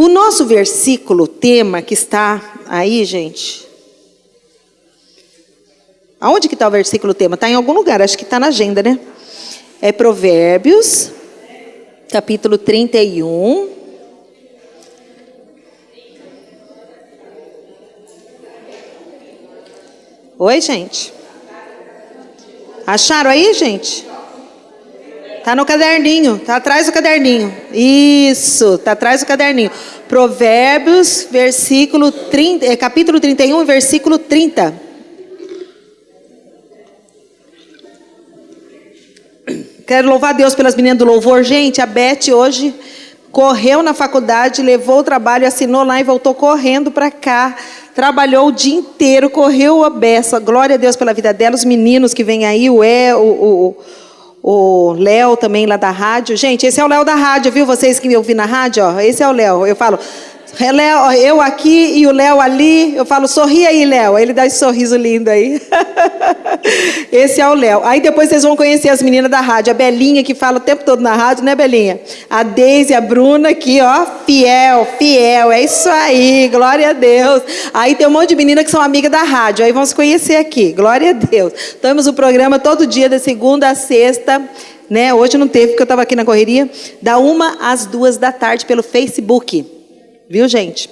O nosso versículo tema que está aí, gente. Aonde que está o versículo tema? Está em algum lugar, acho que está na agenda, né? É Provérbios, capítulo 31. Oi, gente. Acharam aí, gente? Tá no caderninho, tá atrás do caderninho. Isso, tá atrás do caderninho. Provérbios, versículo 30, é, capítulo 31, versículo 30. Quero louvar Deus pelas meninas do louvor. Gente, a Beth hoje correu na faculdade, levou o trabalho, assinou lá e voltou correndo para cá. Trabalhou o dia inteiro, correu a beça. Glória a Deus pela vida dela. Os meninos que vêm aí, o E, o, o, o Léo também lá da rádio. Gente, esse é o Léo da rádio, viu? Vocês que me ouviram na rádio, ó, esse é o Léo. Eu falo, Léo, eu aqui e o Léo ali. Eu falo, sorri aí, Léo. Ele dá esse sorriso lindo aí. esse é o Léo. Aí depois vocês vão conhecer as meninas da rádio. A Belinha, que fala o tempo todo na rádio, né, Belinha? A Deise, a Bruna aqui, ó. Fiel, fiel. É isso aí. Glória a Deus. Aí tem um monte de meninas que são amigas da rádio. Aí vão se conhecer aqui. Glória a Deus. Temos o programa todo dia, da segunda a sexta. Né? Hoje não teve, porque eu estava aqui na correria. Da uma às duas da tarde pelo Facebook. Viu, gente?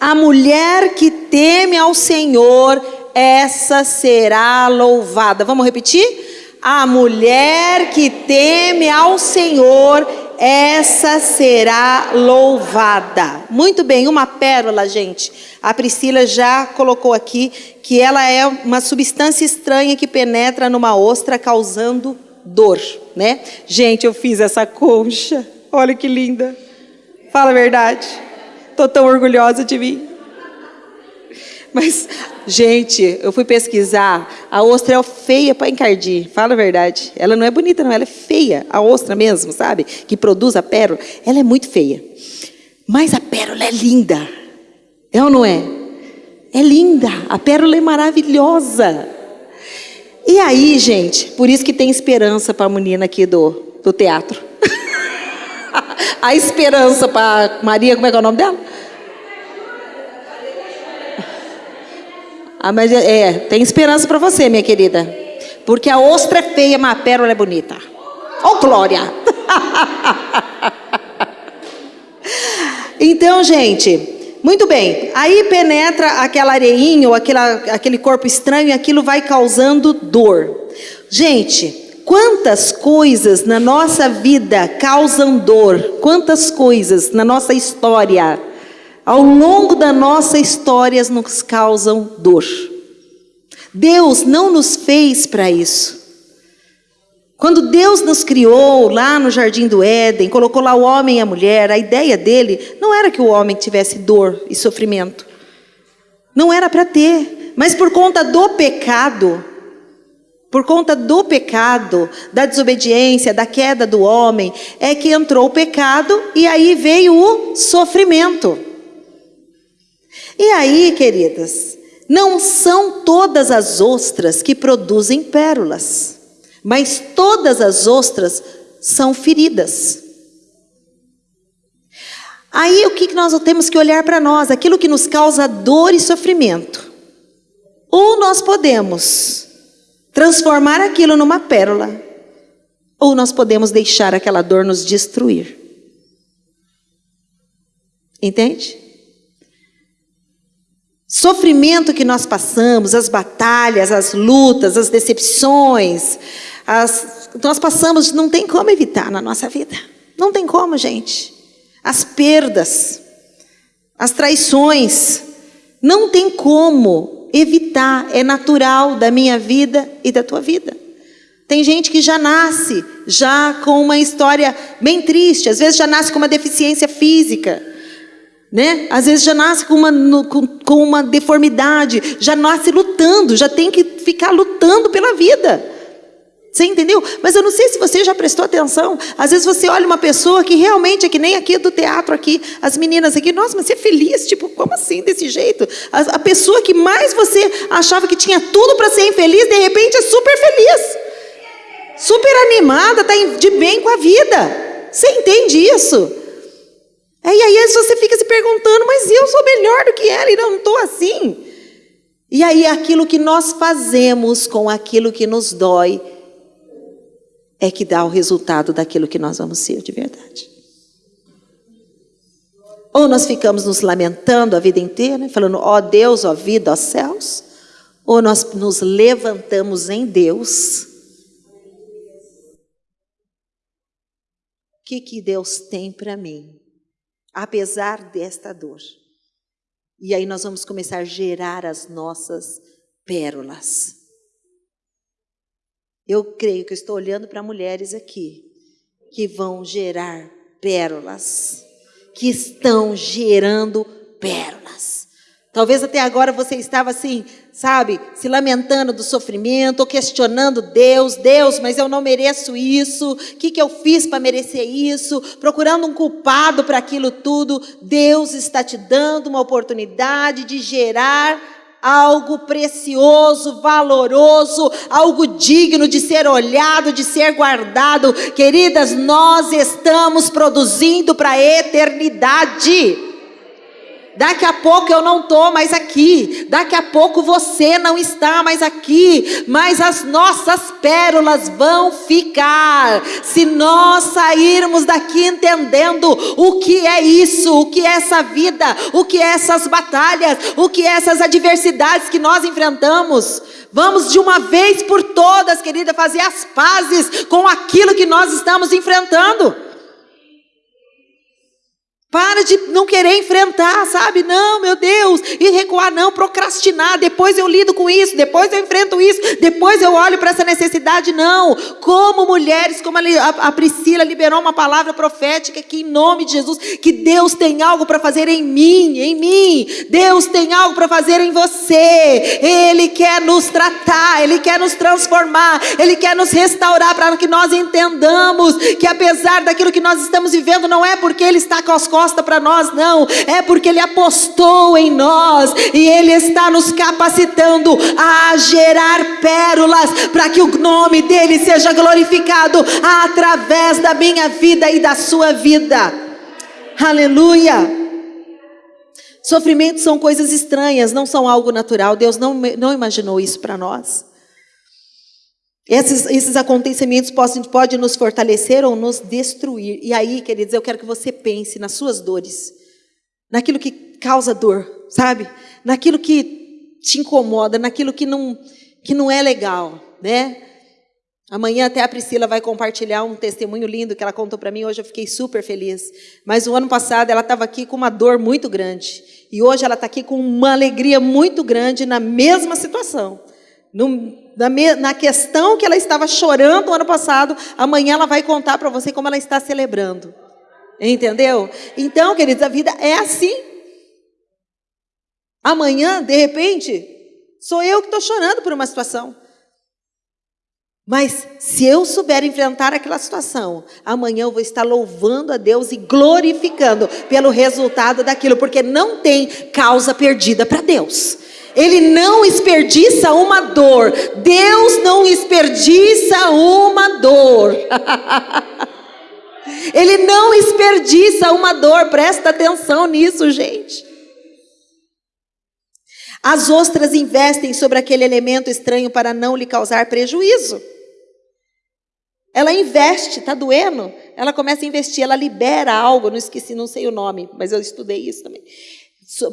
A mulher que teme ao Senhor, essa será louvada. Vamos repetir? A mulher que teme ao Senhor, essa será louvada. Muito bem, uma pérola, gente. A Priscila já colocou aqui que ela é uma substância estranha que penetra numa ostra causando dor, né? Gente, eu fiz essa concha. Olha que linda. Fala a verdade. Estou tão orgulhosa de mim. Mas, gente, eu fui pesquisar. A ostra é feia para encardir. Fala a verdade. Ela não é bonita, não. Ela é feia. A ostra mesmo, sabe? Que produz a pérola. Ela é muito feia. Mas a pérola é linda. É ou não é? É linda. A pérola é maravilhosa. E aí, gente, por isso que tem esperança para a menina aqui do, do teatro a esperança para Maria, como é que é o nome dela? Ah, mas é, é tem esperança para você, minha querida. Porque a ostra é feia, mas a pérola é bonita. Oh, glória! então, gente, muito bem. Aí penetra aquela areinha ou aquela, aquele corpo estranho e aquilo vai causando dor. Gente, Quantas coisas na nossa vida causam dor? Quantas coisas na nossa história, ao longo da nossa história, nos causam dor? Deus não nos fez para isso. Quando Deus nos criou lá no jardim do Éden, colocou lá o homem e a mulher, a ideia dele não era que o homem tivesse dor e sofrimento. Não era para ter, mas por conta do pecado, por conta do pecado, da desobediência, da queda do homem, é que entrou o pecado e aí veio o sofrimento. E aí, queridas, não são todas as ostras que produzem pérolas, mas todas as ostras são feridas. Aí o que nós temos que olhar para nós? Aquilo que nos causa dor e sofrimento. Ou nós podemos transformar aquilo numa pérola, ou nós podemos deixar aquela dor nos destruir. Entende? Sofrimento que nós passamos, as batalhas, as lutas, as decepções, as, nós passamos, não tem como evitar na nossa vida. Não tem como, gente. As perdas, as traições, não tem como evitar, é natural da minha vida e da tua vida. Tem gente que já nasce já com uma história bem triste, às vezes já nasce com uma deficiência física, né? Às vezes já nasce com uma, com, com uma deformidade, já nasce lutando, já tem que ficar lutando pela vida. Você entendeu? Mas eu não sei se você já prestou atenção. Às vezes você olha uma pessoa que realmente é que nem aqui do teatro aqui, as meninas aqui, nossa, mas você é feliz, tipo, como assim desse jeito? A, a pessoa que mais você achava que tinha tudo para ser infeliz, de repente é super feliz. Super animada, está de bem com a vida. Você entende isso? É, e aí perguntando, mas eu sou melhor do que ela e não estou assim. E aí aquilo que nós fazemos com aquilo que nos dói é que dá o resultado daquilo que nós vamos ser de verdade. Ou nós ficamos nos lamentando a vida inteira, falando, ó oh Deus, ó oh vida, ó oh céus, ou nós nos levantamos em Deus. O que, que Deus tem para mim, apesar desta dor? E aí nós vamos começar a gerar as nossas pérolas. Eu creio que estou olhando para mulheres aqui que vão gerar pérolas, que estão gerando pérolas. Talvez até agora você estava assim, sabe, se lamentando do sofrimento, ou questionando Deus, Deus, mas eu não mereço isso, o que, que eu fiz para merecer isso, procurando um culpado para aquilo tudo. Deus está te dando uma oportunidade de gerar algo precioso, valoroso, algo digno de ser olhado, de ser guardado. Queridas, nós estamos produzindo para a eternidade. Daqui a pouco eu não estou mais aqui. Daqui a pouco você não está mais aqui. Mas as nossas pérolas vão ficar. Se nós sairmos daqui entendendo o que é isso, o que é essa vida, o que é essas batalhas, o que é essas adversidades que nós enfrentamos. Vamos de uma vez por todas, querida, fazer as pazes com aquilo que nós estamos enfrentando. Para de não querer enfrentar, sabe? Não, meu Deus, e recuar, não, procrastinar. Depois eu lido com isso, depois eu enfrento isso, depois eu olho para essa necessidade. Não, como mulheres, como a Priscila liberou uma palavra profética que, em nome de Jesus, que Deus tem algo para fazer em mim, em mim. Deus tem algo para fazer em você. Ele quer nos tratar, Ele quer nos transformar, Ele quer nos restaurar para que nós entendamos que, apesar daquilo que nós estamos vivendo, não é porque Ele está com as resposta para nós, não. É porque Ele apostou em nós e Ele está nos capacitando a gerar pérolas para que o nome dEle seja glorificado através da minha vida e da sua vida. Aleluia. Sofrimentos são coisas estranhas, não são algo natural. Deus não, não imaginou isso para nós. Esses, esses acontecimentos podem, podem nos fortalecer ou nos destruir. E aí, queridos, eu quero que você pense nas suas dores, naquilo que causa dor, sabe? Naquilo que te incomoda, naquilo que não, que não é legal, né? Amanhã até a Priscila vai compartilhar um testemunho lindo que ela contou para mim. Hoje eu fiquei super feliz. Mas o ano passado ela estava aqui com uma dor muito grande. E hoje ela está aqui com uma alegria muito grande na mesma situação. No, na, na questão que ela estava chorando ano passado, amanhã ela vai contar para você como ela está celebrando. Entendeu? Então, queridos, a vida é assim. Amanhã, de repente, sou eu que estou chorando por uma situação. Mas se eu souber enfrentar aquela situação, amanhã eu vou estar louvando a Deus e glorificando pelo resultado daquilo, porque não tem causa perdida para Deus. Ele não desperdiça uma dor. Deus não desperdiça uma dor. Ele não desperdiça uma dor. Presta atenção nisso, gente. As ostras investem sobre aquele elemento estranho para não lhe causar prejuízo. Ela investe, tá doendo? Ela começa a investir, ela libera algo, não esqueci, não sei o nome, mas eu estudei isso também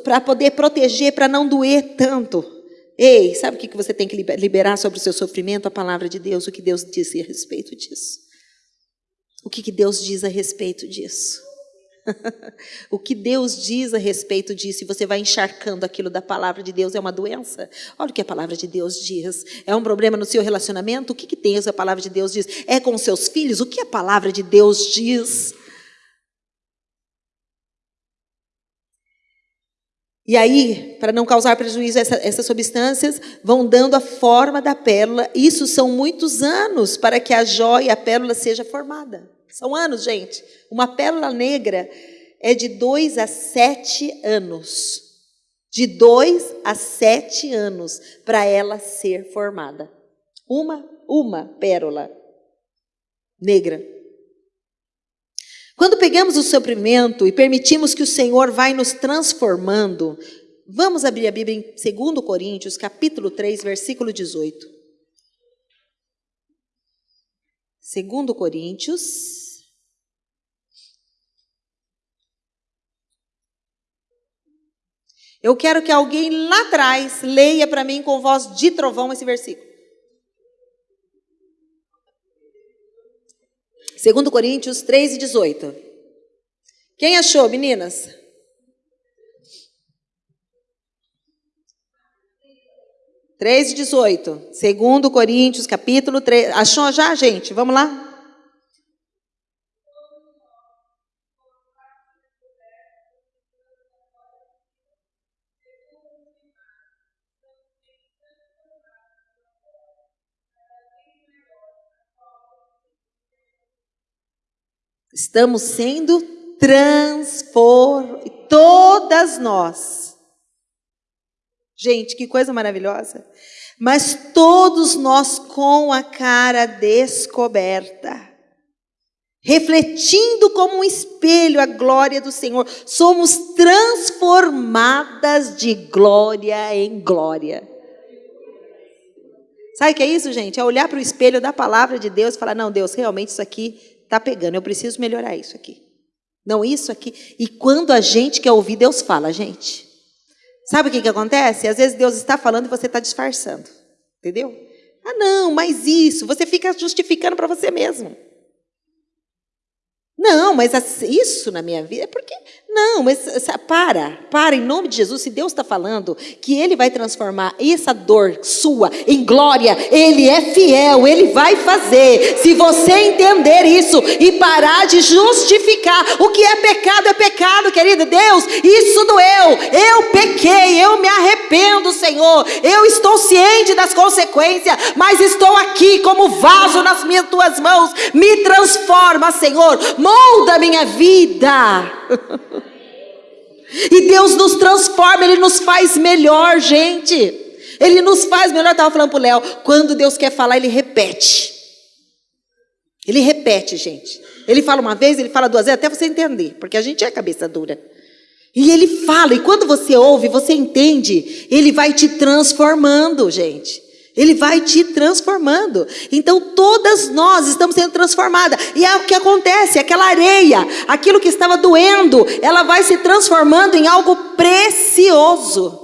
para poder proteger, para não doer tanto. Ei, sabe o que você tem que liberar sobre o seu sofrimento? A palavra de Deus, o que Deus disse a respeito disso. O que Deus diz a respeito disso? o que Deus diz a respeito disso, e você vai encharcando aquilo da palavra de Deus, é uma doença? Olha o que a palavra de Deus diz. É um problema no seu relacionamento? O que, que tem a palavra de Deus diz? É com seus filhos? O que a palavra de Deus diz? E aí, para não causar prejuízo, essa, essas substâncias vão dando a forma da pérola. Isso são muitos anos para que a joia, a pérola, seja formada. São anos, gente. Uma pérola negra é de dois a sete anos. De dois a sete anos para ela ser formada. Uma, uma pérola negra. Quando pegamos o sofrimento e permitimos que o Senhor vai nos transformando, vamos abrir a Bíblia em 2 Coríntios, capítulo 3, versículo 18. 2 Coríntios. Eu quero que alguém lá atrás leia para mim com voz de trovão esse versículo. 2 Coríntios 3 e 18. Quem achou, meninas? Três e 18. Segundo Coríntios, capítulo 3. Achou já, gente? Vamos lá? Estamos sendo transformados, todas nós. Gente, que coisa maravilhosa. Mas todos nós com a cara descoberta, refletindo como um espelho a glória do Senhor, somos transformadas de glória em glória. Sabe o que é isso, gente? É olhar para o espelho da palavra de Deus e falar: não, Deus, realmente isso aqui Está pegando, eu preciso melhorar isso aqui. Não, isso aqui. E quando a gente quer ouvir, Deus fala, gente. Sabe o que, que acontece? Às vezes Deus está falando e você está disfarçando. Entendeu? Ah, não, mas isso. Você fica justificando para você mesmo. Não, mas isso na minha vida é porque. Não, mas para, para, em nome de Jesus. Se Deus está falando que Ele vai transformar essa dor sua em glória, Ele é fiel, Ele vai fazer. Se você entender isso e parar de justificar, o que é pecado é pecado, querido Deus, isso doeu. Eu pequei, eu me arrependo, Senhor. Eu estou ciente das consequências, mas estou aqui como vaso nas minhas tuas mãos. Me transforma, Senhor molda minha vida. e Deus nos transforma, Ele nos faz melhor, gente. Ele nos faz melhor. Eu estava falando para o Léo, quando Deus quer falar, Ele repete. Ele repete, gente. Ele fala uma vez, ele fala duas vezes, até você entender, porque a gente é cabeça dura. E ele fala, e quando você ouve, você entende, ele vai te transformando, gente. Ele vai te transformando. Então, todas nós estamos sendo transformadas. E é o que acontece: aquela areia, aquilo que estava doendo, ela vai se transformando em algo precioso.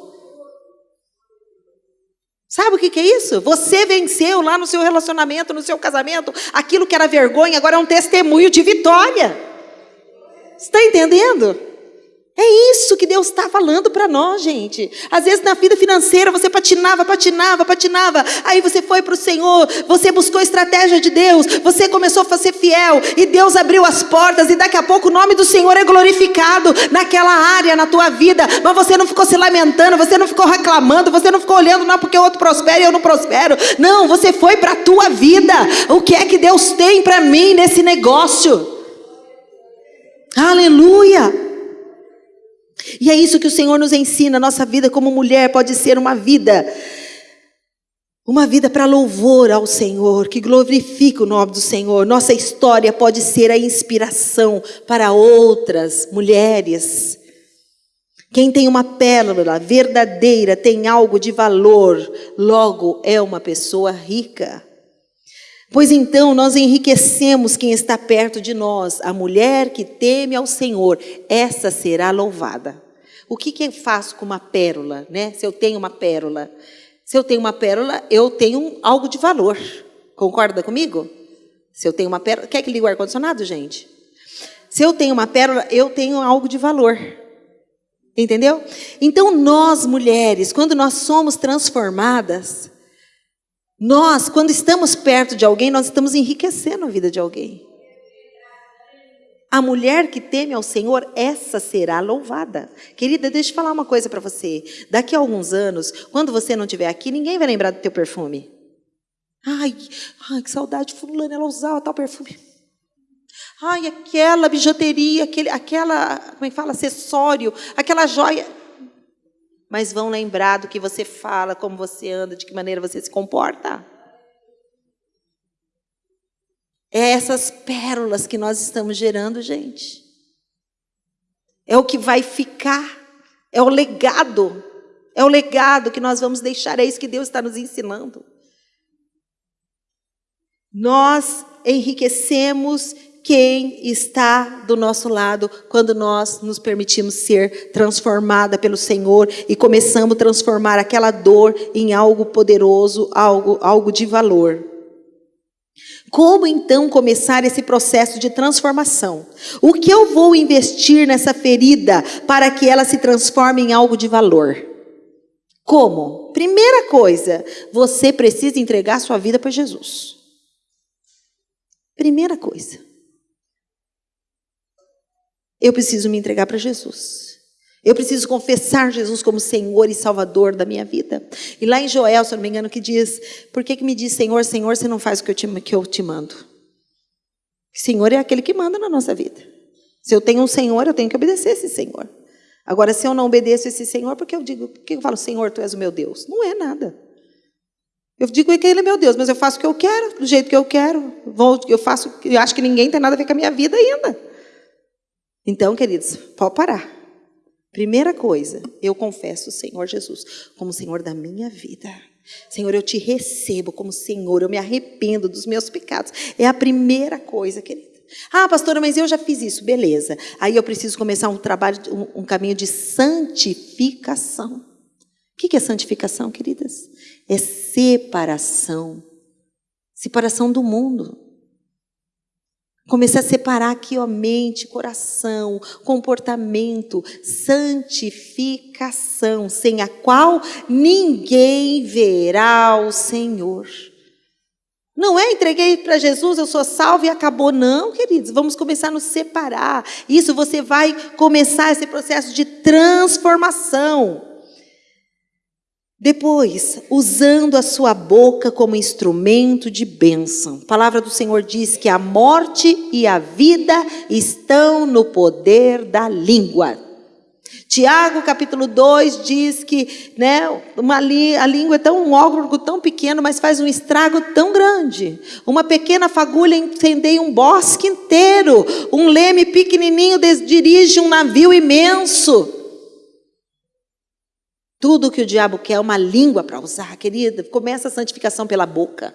Sabe o que, é isso? Você venceu lá no seu relacionamento, no seu casamento, aquilo que era vergonha, agora é um testemunho de vitória. Está entendendo? É isso que Deus está falando para nós, gente. Às vezes na vida financeira você patinava, patinava, patinava. Aí você foi para o Senhor, você buscou a estratégia de Deus, você começou a ser fiel e Deus abriu as portas e daqui a pouco o nome do Senhor é glorificado naquela área, na tua vida. Mas você não ficou se lamentando, você não ficou reclamando, você não ficou olhando não porque o outro prospera e eu não prospero. Não, você foi para a tua vida. O que é que Deus tem para mim nesse negócio? Aleluia! E é isso que o Senhor nos ensina. Nossa vida como mulher pode ser uma vida, uma vida para louvor ao Senhor, que glorifica o nome do Senhor. Nossa história pode ser a inspiração para outras mulheres. Quem tem uma pérola verdadeira tem algo de valor, logo é uma pessoa rica. Pois então nós enriquecemos quem está perto de nós, a mulher que teme ao Senhor, essa será louvada. O que, que eu faço com uma pérola, né? Se eu tenho uma pérola, se eu tenho uma pérola, eu tenho algo de valor. Concorda comigo? Se eu tenho uma pérola, quer que ligue o ar condicionado, gente? Se eu tenho uma pérola, eu tenho algo de valor. Entendeu? Então nós mulheres, quando nós somos transformadas, nós, quando estamos perto de alguém, nós estamos enriquecendo a vida de alguém. A mulher que teme ao Senhor, essa será louvada. Querida, deixa eu falar uma coisa para você. Daqui a alguns anos, quando você não estiver aqui, ninguém vai lembrar do teu perfume. Ai, ai, que saudade, fulana, ela usava tal perfume. Ai, aquela bijuteria, aquele, aquela, como é que fala, acessório, aquela joia mas vão lembrar do que você fala, como você anda, de que maneira você se comporta. É essas pérolas que nós estamos gerando, gente. É o que vai ficar, é o legado, é o legado que nós vamos deixar, é isso que Deus está nos ensinando. Nós enriquecemos quem está do nosso lado quando nós nos permitimos ser transformada pelo Senhor e começamos a transformar aquela dor em algo poderoso, algo, algo de valor. Como então começar esse processo de transformação? O que eu vou investir nessa ferida para que ela se transforme em algo de valor? Como? Primeira coisa, você precisa entregar sua vida para Jesus. Primeira coisa. Eu preciso me entregar para Jesus. Eu preciso confessar Jesus como Senhor e Salvador da minha vida. E lá em Joel, se eu não me engano, que diz: Por que, que me diz Senhor, Senhor, você não faz o que eu, te, que eu te mando? Senhor é aquele que manda na nossa vida. Se eu tenho um Senhor, eu tenho que obedecer esse Senhor. Agora, se eu não obedeço esse Senhor, porque eu digo, por que eu falo, Senhor, tu és o meu Deus? Não é nada. Eu digo que Ele é meu Deus, mas eu faço o que eu quero, do jeito que eu quero. Eu faço, eu acho que ninguém tem nada a ver com a minha vida ainda. Então, queridos, pode parar. Primeira coisa, eu confesso o Senhor Jesus como Senhor da minha vida. Senhor, eu te recebo como Senhor, eu me arrependo dos meus pecados. É a primeira coisa, querida. Ah, pastora, mas eu já fiz isso, beleza. Aí eu preciso começar um trabalho, um, um caminho de santificação. O que é santificação, queridas? É separação. Separação do mundo. Comecei a separar aqui, ó, mente, coração, comportamento, santificação, sem a qual ninguém verá o Senhor. Não é entreguei para Jesus, eu sou salvo e acabou. Não, queridos, vamos começar a nos separar. Isso você vai começar esse processo de transformação. Depois, usando a sua boca como instrumento de bênção. A palavra do Senhor diz que a morte e a vida estão no poder da língua. Tiago, capítulo 2, diz que né, uma li, a língua é tão um órgão tão pequeno, mas faz um estrago tão grande. Uma pequena fagulha incendeia um bosque inteiro. Um leme pequenininho dirige um navio imenso. Tudo que o diabo quer é uma língua para usar, querida. Começa a santificação pela boca.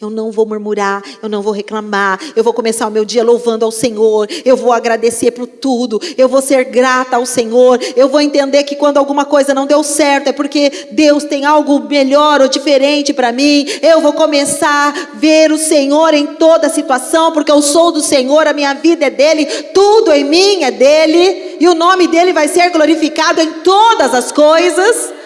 Eu não vou murmurar, eu não vou reclamar, eu vou começar o meu dia louvando ao Senhor, eu vou agradecer por tudo, eu vou ser grata ao Senhor, eu vou entender que quando alguma coisa não deu certo é porque Deus tem algo melhor ou diferente para mim, eu vou começar a ver o Senhor em toda situação, porque eu sou do Senhor, a minha vida é dele, tudo em mim é dele, e o nome dele vai ser glorificado em todas as coisas.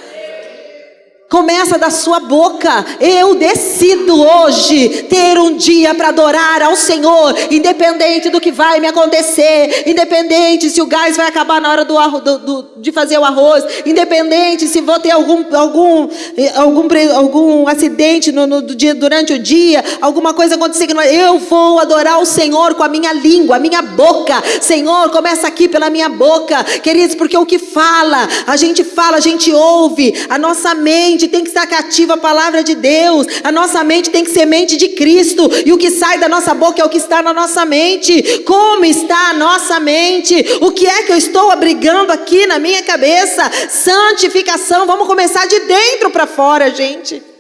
Começa da sua boca. Eu decido hoje ter um dia para adorar ao Senhor, independente do que vai me acontecer, independente se o gás vai acabar na hora do, do, do, de fazer o arroz, independente se vou ter algum algum algum, algum acidente no, no dia, durante o dia, alguma coisa acontecer não, eu vou adorar o Senhor com a minha língua, a minha boca. Senhor, começa aqui pela minha boca, queridos, porque o que fala, a gente fala, a gente ouve, a nossa mente mente tem que estar cativa à palavra de Deus, a nossa mente tem que ser mente de Cristo, e o que sai da nossa boca é o que está na nossa mente. Como está a nossa mente? O que é que eu estou abrigando aqui na minha cabeça? Santificação, vamos começar de dentro para fora, gente.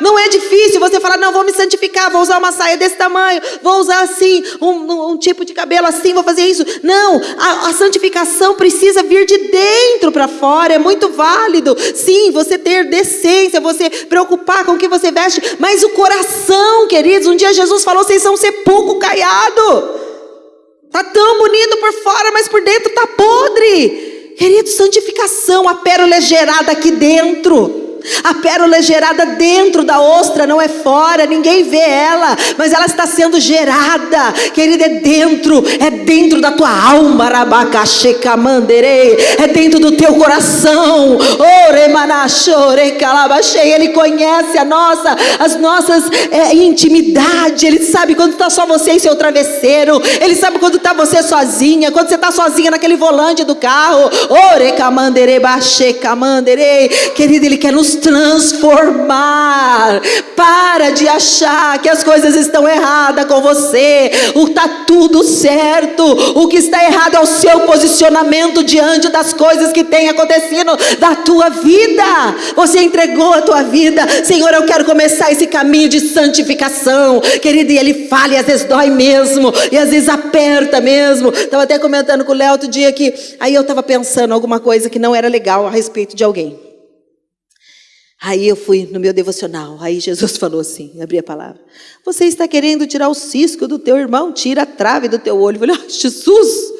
Não é difícil você falar, não, vou me santificar, vou usar uma saia desse tamanho, vou usar assim, um, um tipo de cabelo assim, vou fazer isso. Não, a, a santificação precisa vir de dentro para fora, é muito válido. Sim, você ter decência, você preocupar com o que você veste, mas o coração, queridos, um dia Jesus falou, vocês são sepulcro caiado. Tá tão bonito por fora, mas por dentro tá podre. Querido, santificação, a pérola é gerada aqui dentro. A pérola é gerada dentro da ostra, não é fora, ninguém vê ela, mas ela está sendo gerada, querida, é dentro, é dentro da tua alma, é dentro do teu coração. Ele conhece a nossa, as nossas é, intimidades, ele sabe quando está só você e seu travesseiro, ele sabe quando está você sozinha, quando você está sozinha naquele volante do carro. Querido, ele quer nos transformar. Para de achar que as coisas estão erradas com você. O tá tudo certo. O que está errado é o seu posicionamento diante das coisas que têm acontecido da tua vida. Você entregou a tua vida. Senhor, eu quero começar esse caminho de santificação. Querido, e ele fala e às vezes dói mesmo, e às vezes aperta mesmo. Estava até comentando com o Léo outro dia que aí eu estava pensando alguma coisa que não era legal a respeito de alguém. Aí eu fui no meu devocional, aí Jesus falou assim, abri a palavra. Você está querendo tirar o cisco do teu irmão? Tira a trave do teu olho. Eu falei, ah, Jesus!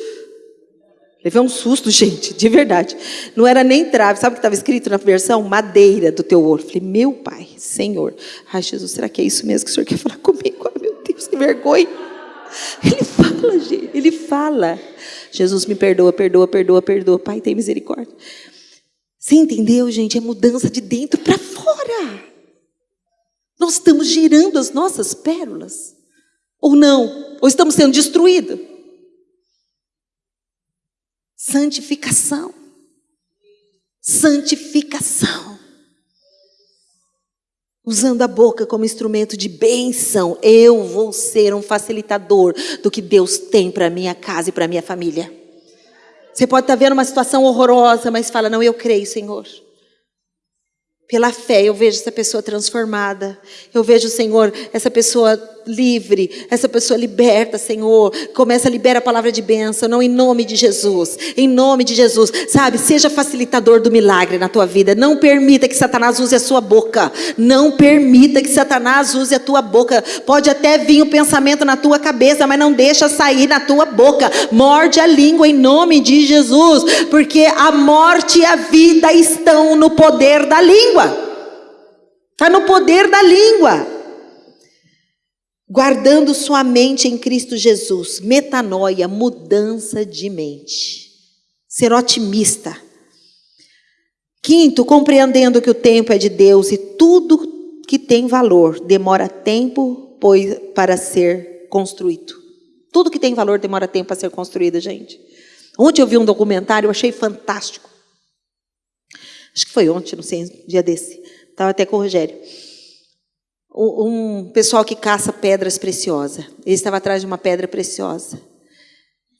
Levei um susto, gente, de verdade. Não era nem trave, sabe o que estava escrito na versão? Madeira do teu olho. Eu falei, meu pai, Senhor. Ai, Jesus, será que é isso mesmo que o Senhor quer falar comigo? Ai, meu Deus, que vergonha. Ele fala, gente, ele fala. Jesus me perdoa, perdoa, perdoa, perdoa. Pai, tem misericórdia. Você entendeu, gente? É mudança de dentro para fora. Nós estamos girando as nossas pérolas. Ou não? Ou estamos sendo destruídos? Santificação. Santificação. Usando a boca como instrumento de bênção, eu vou ser um facilitador do que Deus tem para minha casa e para minha família. Você pode estar vendo uma situação horrorosa, mas fala: Não, eu creio, Senhor. Pela fé, eu vejo essa pessoa transformada. Eu vejo, Senhor, essa pessoa livre, essa pessoa liberta, Senhor. Começa a liberar a palavra de bênção, não em nome de Jesus. Em nome de Jesus. Sabe, seja facilitador do milagre na tua vida. Não permita que Satanás use a sua boca. Não permita que Satanás use a tua boca. Pode até vir o um pensamento na tua cabeça, mas não deixa sair na tua boca. Morde a língua em nome de Jesus, porque a morte e a vida estão no poder da língua. Está no poder da língua guardando sua mente em Cristo Jesus, metanoia, mudança de mente, ser otimista. Quinto, compreendendo que o tempo é de Deus e tudo que tem valor demora tempo pois, para ser construído. Tudo que tem valor demora tempo para ser construído, gente. Ontem eu vi um documentário, eu achei fantástico. Acho que foi ontem, não sei, um dia desse. Estava até com o Rogério um pessoal que caça pedras preciosas. Ele estava atrás de uma pedra preciosa.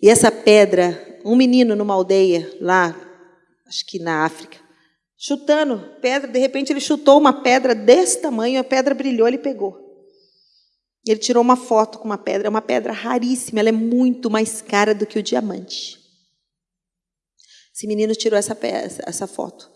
E essa pedra, um menino numa aldeia lá, acho que na África, chutando pedra, de repente ele chutou uma pedra desse tamanho, a pedra brilhou, ele pegou. Ele tirou uma foto com uma pedra, é uma pedra raríssima, ela é muito mais cara do que o diamante. Esse menino tirou essa, essa foto.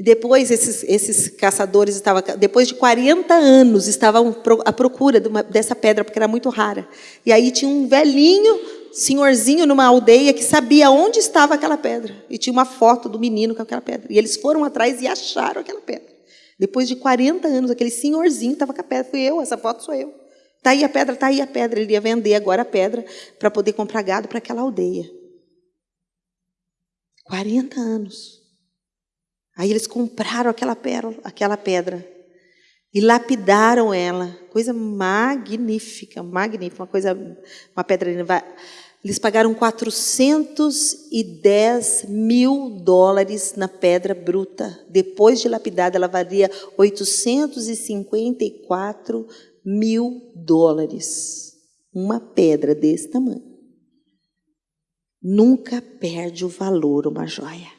E depois esses, esses caçadores estavam, depois de 40 anos, estavam à procura de uma, dessa pedra, porque era muito rara. E aí tinha um velhinho, senhorzinho numa aldeia que sabia onde estava aquela pedra. E tinha uma foto do menino com aquela pedra. E eles foram atrás e acharam aquela pedra. Depois de 40 anos, aquele senhorzinho estava com a pedra. Fui eu, essa foto sou eu. Está aí a pedra, está aí a pedra. Ele ia vender agora a pedra para poder comprar gado para aquela aldeia. 40 anos. Aí eles compraram aquela, pérola, aquela pedra e lapidaram ela. Coisa magnífica, magnífica, uma coisa, uma pedra. Eles pagaram 410 mil dólares na pedra bruta. Depois de lapidada, ela valia 854 mil dólares. Uma pedra desse tamanho. Nunca perde o valor uma joia.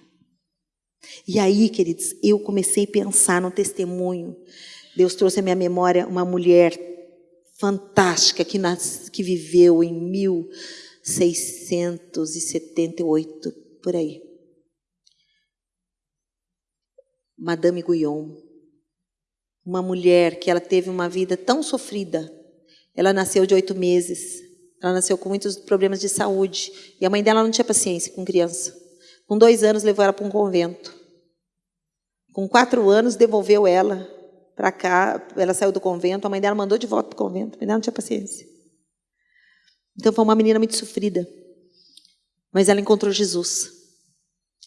E aí, queridos, eu comecei a pensar no testemunho. Deus trouxe à minha memória uma mulher fantástica que, nas, que viveu em 1678, por aí. Madame Guyon. Uma mulher que ela teve uma vida tão sofrida. Ela nasceu de oito meses. Ela nasceu com muitos problemas de saúde. E a mãe dela não tinha paciência com criança. Com dois anos, levou ela para um convento. Com quatro anos, devolveu ela para cá. Ela saiu do convento, a mãe dela mandou de volta para o convento. A mãe dela não tinha paciência. Então, foi uma menina muito sofrida. Mas ela encontrou Jesus.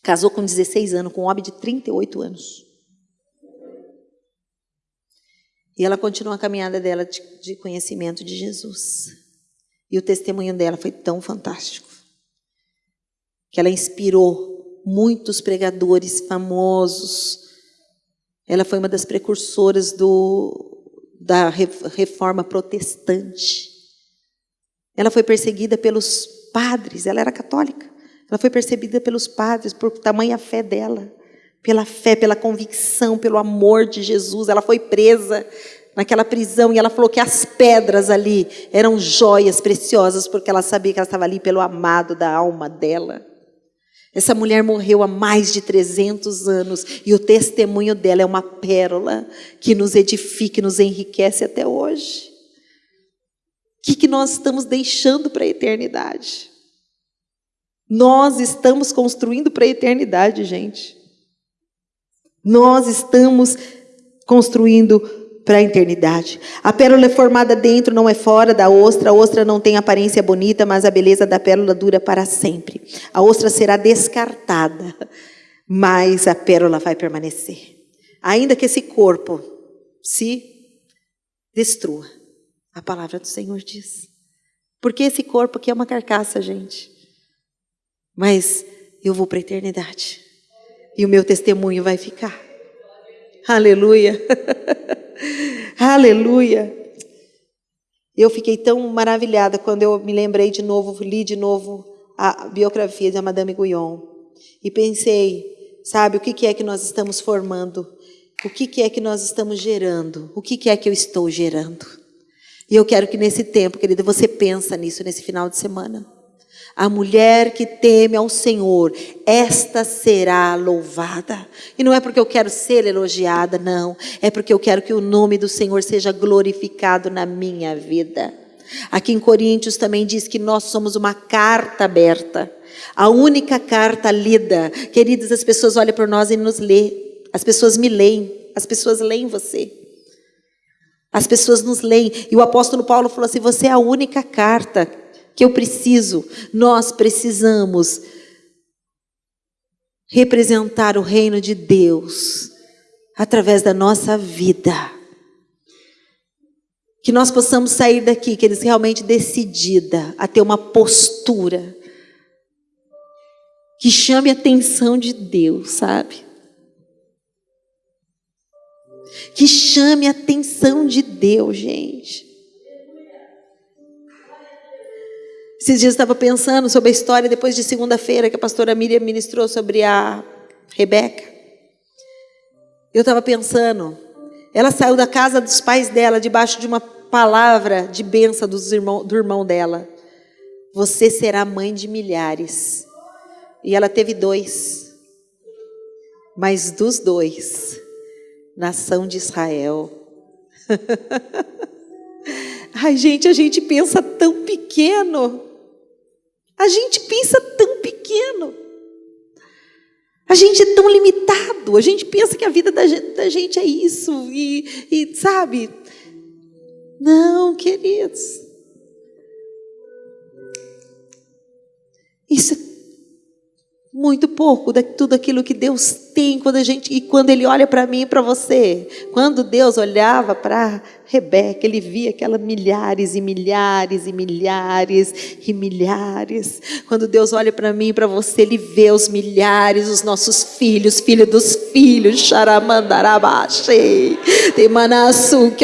Casou com 16 anos, com um homem de 38 anos. E ela continua a caminhada dela de, de conhecimento de Jesus. E o testemunho dela foi tão fantástico. Que ela inspirou muitos pregadores famosos Ela foi uma das precursoras do, da reforma protestante. Ela foi perseguida pelos padres, ela era católica. Ela foi percebida pelos padres por tamanha fé dela, pela fé, pela convicção, pelo amor de Jesus. Ela foi presa naquela prisão e ela falou que as pedras ali eram joias preciosas porque ela sabia que ela estava ali pelo amado da alma dela. Essa mulher morreu há mais de 300 anos e o testemunho dela é uma pérola que nos edifica e nos enriquece até hoje. O que, que nós estamos deixando para a eternidade? Nós estamos construindo para a eternidade, gente. Nós estamos construindo para a eternidade. A pérola é formada dentro, não é fora da ostra. A ostra não tem aparência bonita, mas a beleza da pérola dura para sempre. A ostra será descartada, mas a pérola vai permanecer. Ainda que esse corpo se destrua, a palavra do Senhor diz. Porque esse corpo aqui é uma carcaça, gente. Mas eu vou para a eternidade. E o meu testemunho vai ficar. Aleluia. Aleluia. Eu fiquei tão maravilhada quando eu me lembrei de novo, li de novo a biografia da Madame Guyon. E pensei, sabe, o que é que nós estamos formando? O que é que nós estamos gerando? O que é que eu estou gerando? E eu quero que nesse tempo, querida, você pensa nisso nesse final de semana. A mulher que teme ao Senhor, esta será louvada. E não é porque eu quero ser elogiada, não. É porque eu quero que o nome do Senhor seja glorificado na minha vida. Aqui em Coríntios também diz que nós somos uma carta aberta. A única carta lida. Queridas, as pessoas olham para nós e nos lê. As pessoas me leem. As pessoas leem você. As pessoas nos leem. E o apóstolo Paulo falou assim: você é a única carta que eu preciso, nós precisamos representar o reino de Deus através da nossa vida. Que nós possamos sair daqui, que eles realmente decidida a ter uma postura que chame a atenção de Deus, sabe? Que chame a atenção de Deus, gente. Esses dias eu estava pensando sobre a história depois de segunda-feira que a pastora Miriam ministrou sobre a Rebeca. Eu estava pensando, ela saiu da casa dos pais dela debaixo de uma palavra de benção dos irmão, do irmão dela. Você será mãe de milhares. E ela teve dois. Mas dos dois, nação de Israel. Ai, gente, a gente pensa tão pequeno. A gente pensa tão pequeno. A gente é tão limitado. A gente pensa que a vida da gente, é isso. E, e, sabe? Não, queridos. Isso é muito pouco de tudo aquilo que Deus tem quando a gente e quando Ele olha para mim e para você. Quando Deus olhava para Rebeca, ele via aquelas milhares e milhares e milhares e milhares. Quando Deus olha para mim e para você, Ele vê os milhares, os nossos filhos, filhos dos filhos, xaramandarabaxei,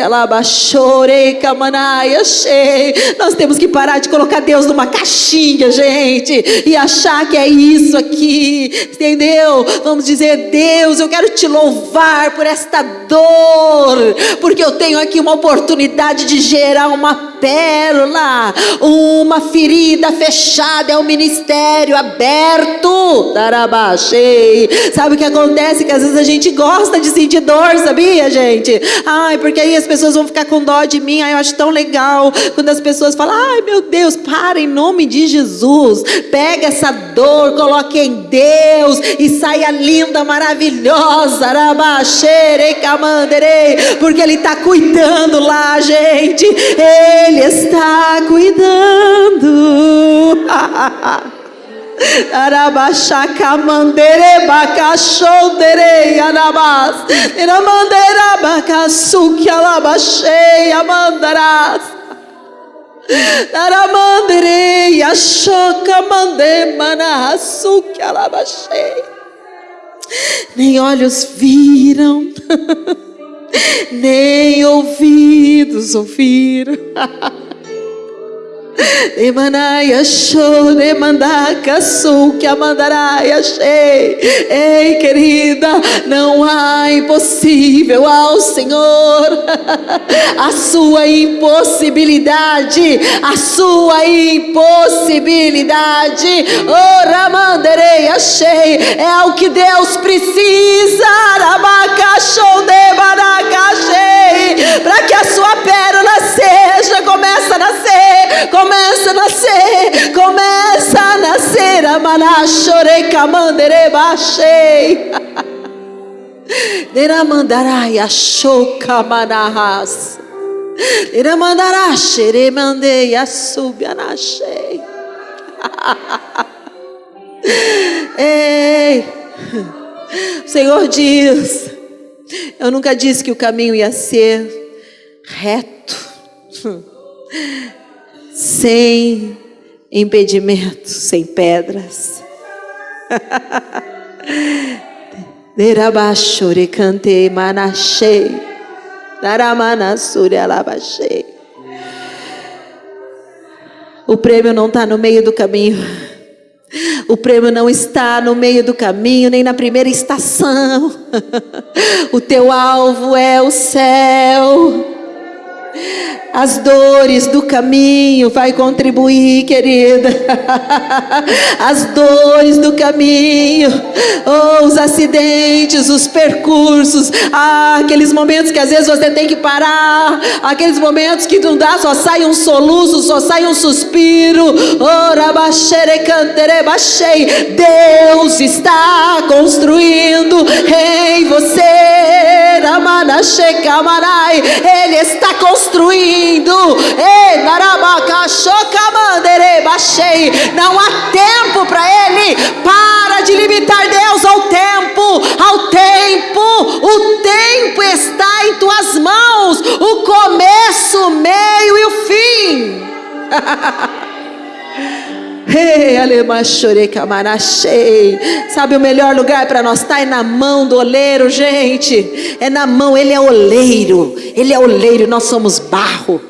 alabaxorei, camanaiaxei. Nós temos que parar de colocar Deus numa caixinha, gente, e achar que é isso aqui, entendeu? Vamos dizer, Deus, eu quero te louvar por esta dor, porque eu tenho aqui uma oportunidade de gerar uma pérola, uma ferida fechada, é um ministério aberto. Darabachei. Sabe o que acontece? Que às vezes a gente gosta de sentir dor, sabia, gente? Ai, porque aí as pessoas vão ficar com dó de mim. Ai, eu acho tão legal quando as pessoas falam: ai, meu Deus, para em nome de Jesus. Pega essa dor, coloque em Deus e saia linda, maravilhosa. Arabachei, camanderei, porque Ele está cuidando lá, gente. Ele está cuidando. Arabaxaca mandere bacachondere arabas. Iramandera bacaçuque alabaxei amandarás. Aramandere yachoca mande manaçuque alabaxei. nem olhos viram, nem ouvidos ouviram. Emanaia show, emandaka sul, que amandaraia chei. Ei, querida, não há impossível ao Senhor. A sua impossibilidade, a sua impossibilidade. Ora, mandarei, achei. É o que Deus precisa. Rabacachou de baracachei. Para que a sua pérola seja, começa a nascer. Começa a nascer, começa a nascer, amaná, chorei, camandere, baixei. Deramandarai, achou, camanarras. Deramandará, xerei, mandei, assubi, anachei. Ei, o Senhor diz, eu nunca disse que o caminho ia ser reto sem impedimentos, sem pedras. Derabashure cante manachei. Daramanasure alabachei. O prêmio não está no meio do caminho. O prêmio não está no meio do caminho, nem na primeira estação. O teu alvo é o céu. As dores do caminho vai contribuir, querida. As dores do caminho, oh, os acidentes, os percursos, ah, aqueles momentos que às vezes você tem que parar, aqueles momentos que não dá, só sai um soluço, só sai um suspiro. Oh, Deus está construindo em você. Ele está construindo. Não há tempo para ele. Para de limitar Deus ao tempo. Ao tempo. O tempo está em tuas mãos. O começo, o meio e o fim. Sabe o melhor lugar para nós estar tá? é na mão do oleiro, gente. É na mão, ele é oleiro. Ele é oleiro, nós somos barro.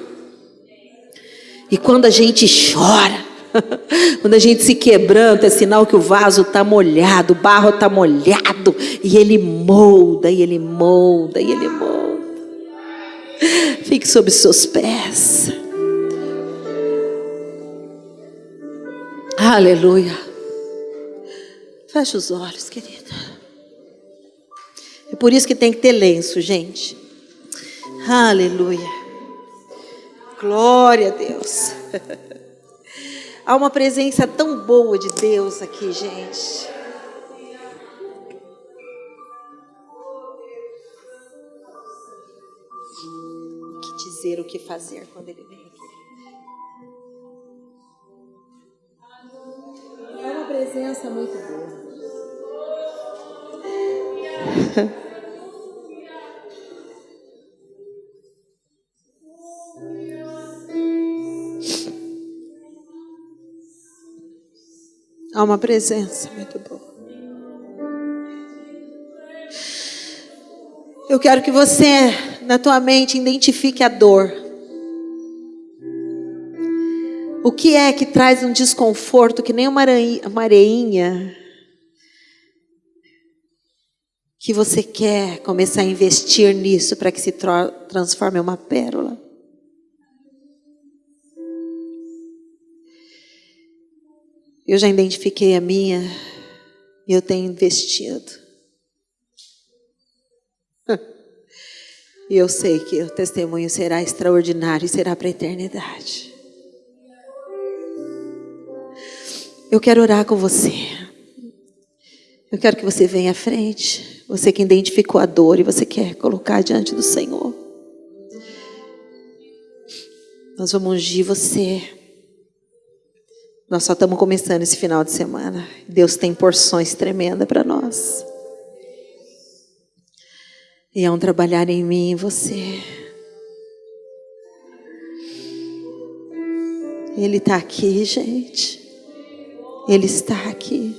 E quando a gente chora, quando a gente se quebranta, é sinal que o vaso está molhado, o barro está molhado, e ele molda, e ele molda, e ele molda. Fique sob seus pés. Aleluia. Fecha os olhos, querida. É por isso que tem que ter lenço, gente. Aleluia. Glória a Deus. Há uma presença tão boa de Deus aqui, gente. O que dizer, o que fazer quando Ele vem aqui? Presença muito boa. Há uma presença muito boa. Eu quero que você, na tua mente, identifique a dor. O que é que traz um desconforto que nem uma areinha que você quer começar a investir nisso para que se transforme em uma pérola? Eu já identifiquei a minha e eu tenho investido. E eu sei que o testemunho será extraordinário e será para a eternidade. Eu quero orar com você. Eu quero que você venha à frente. Você que identificou a dor e você quer colocar diante do Senhor. Nós vamos ungir você. Nós só estamos começando esse final de semana. Deus tem porções tremendas para nós. E é um trabalhar em mim e em você. Ele está aqui, gente. Ele está aqui.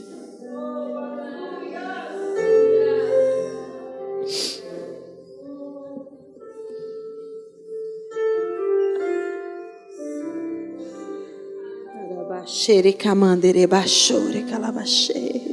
Xerecamandere baixore calabaxere.